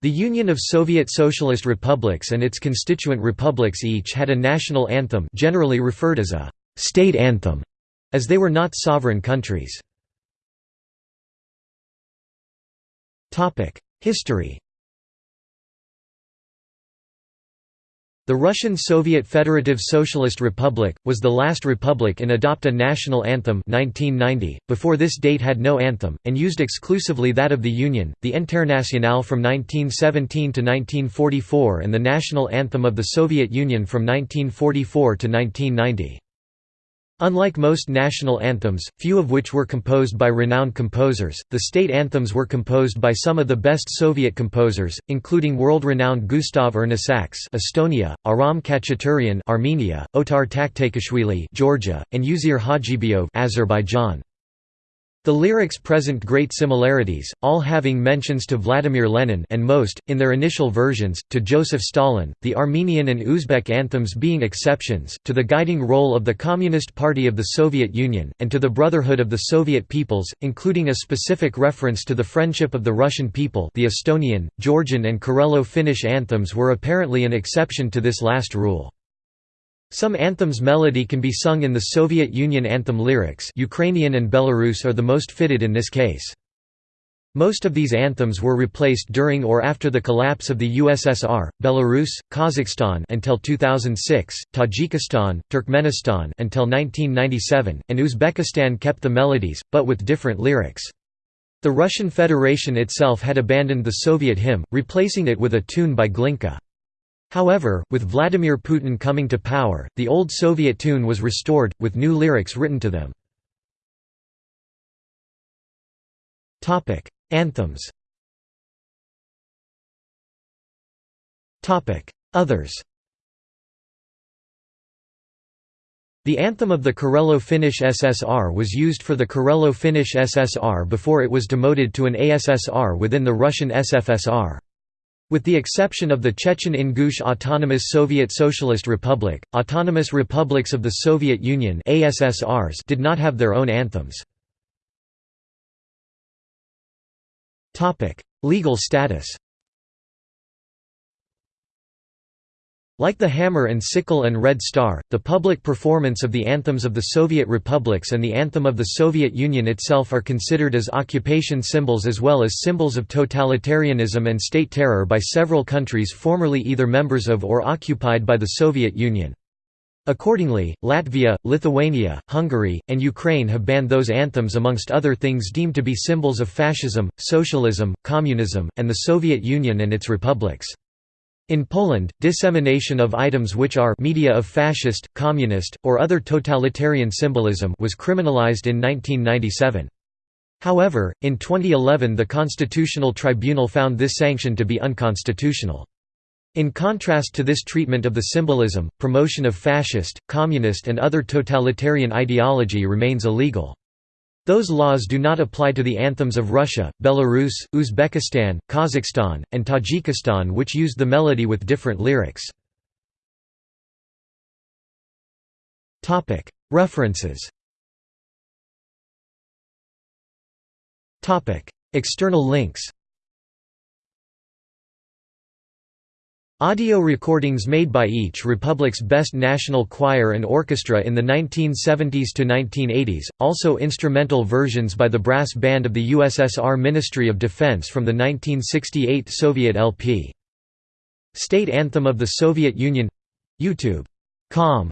The Union of Soviet Socialist Republics and its constituent republics each had a national anthem generally referred as a «state anthem», as they were not sovereign countries. History The Russian Soviet Federative Socialist Republic, was the last republic in adopt a national anthem 1990. .Before this date had no anthem, and used exclusively that of the Union, the Internationale from 1917 to 1944 and the national anthem of the Soviet Union from 1944 to 1990. Unlike most national anthems, few of which were composed by renowned composers, the state anthems were composed by some of the best Soviet composers, including world-renowned Gustav Ernesaks Estonia, Aram Khachaturian Armenia, Otar Taktakashvili Georgia, and Uzeyir Hajibeyov Azerbaijan. The lyrics present great similarities, all having mentions to Vladimir Lenin and most, in their initial versions, to Joseph Stalin, the Armenian and Uzbek anthems being exceptions, to the guiding role of the Communist Party of the Soviet Union, and to the brotherhood of the Soviet peoples, including a specific reference to the friendship of the Russian people the Estonian, Georgian and Karelo-Finnish anthems were apparently an exception to this last rule. Some anthems' melody can be sung in the Soviet Union anthem lyrics Ukrainian and Belarus are the most fitted in this case. Most of these anthems were replaced during or after the collapse of the USSR, Belarus, Kazakhstan until 2006, Tajikistan, Turkmenistan until 1997, and Uzbekistan kept the melodies, but with different lyrics. The Russian Federation itself had abandoned the Soviet hymn, replacing it with a tune by Glinka. However, with Vladimir Putin coming to power, the old Soviet tune was restored, with new lyrics written to them. Anthems Others The anthem of the Karelo-Finnish SSR was used for the Karelo-Finnish SSR before it was demoted to an ASSR within the Russian SFSR. With the exception of the Chechen-Ingush Autonomous Soviet Socialist Republic, autonomous republics of the Soviet Union ASSRs did not have their own anthems. Legal status Like the Hammer and Sickle and Red Star, the public performance of the anthems of the Soviet republics and the anthem of the Soviet Union itself are considered as occupation symbols as well as symbols of totalitarianism and state terror by several countries formerly either members of or occupied by the Soviet Union. Accordingly, Latvia, Lithuania, Hungary, and Ukraine have banned those anthems amongst other things deemed to be symbols of fascism, socialism, communism, and the Soviet Union and its republics. In Poland, dissemination of items which are media of fascist, communist, or other totalitarian symbolism was criminalized in 1997. However, in 2011 the Constitutional Tribunal found this sanction to be unconstitutional. In contrast to this treatment of the symbolism, promotion of fascist, communist and other totalitarian ideology remains illegal. Those laws do not apply to the anthems of Russia, Belarus, Uzbekistan, Kazakhstan, and Tajikistan which used the melody with different lyrics. References. External links Audio recordings made by each republic's best national choir and orchestra in the 1970s to 1980s, also instrumental versions by the brass band of the USSR Ministry of Defense from the 1968 Soviet LP. State Anthem of the Soviet Union. YouTube.com